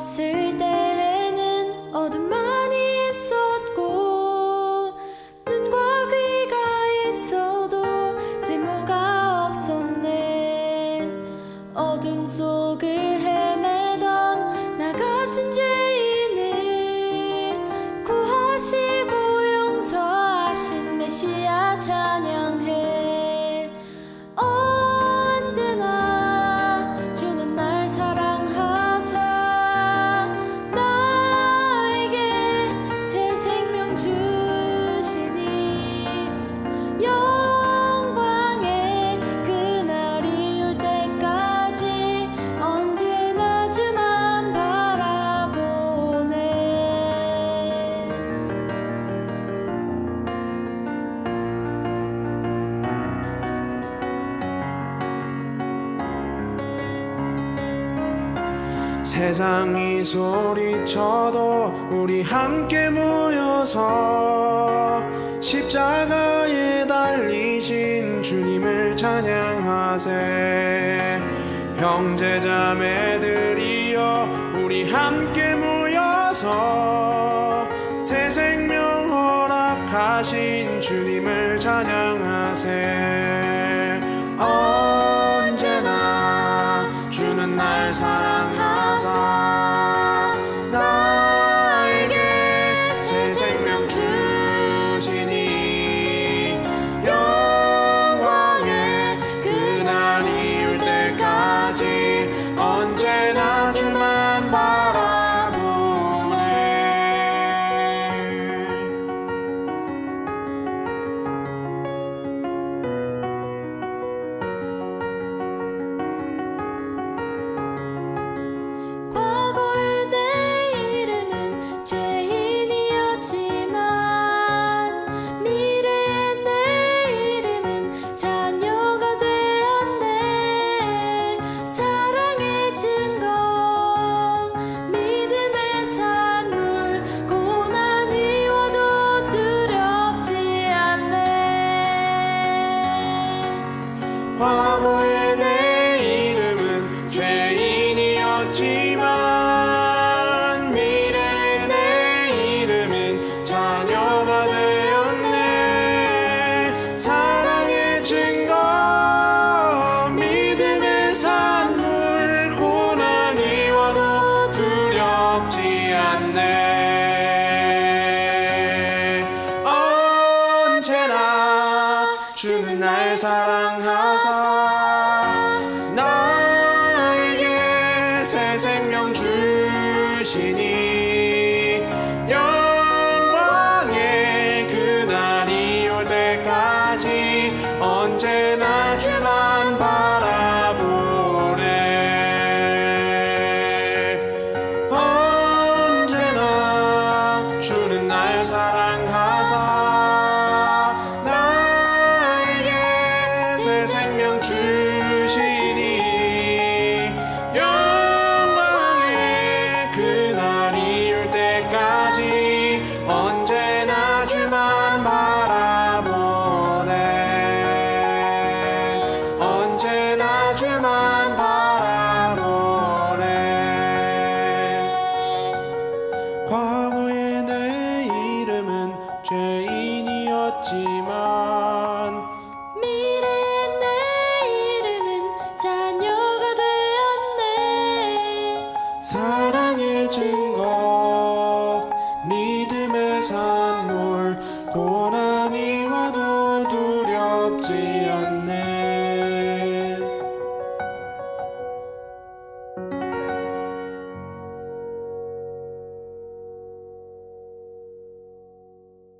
떴을 때에는 어둠 세상이 소리쳐도 우리 함께 모여서 십자가에 달리신 주님을 찬양하세. 형제 자매들이여 우리 함께 모여서 새 생명 허락하신 주님을 찬양하세. 언제나 주는 날 사랑 하사 죄인이었지만 미래의 내 이름은 자녀가 되었네. 사랑의 증거 믿음의 산물 고난이 와도 두렵지 않네. 언제나 주는 날 사랑하사 나에게 새 생명 주시니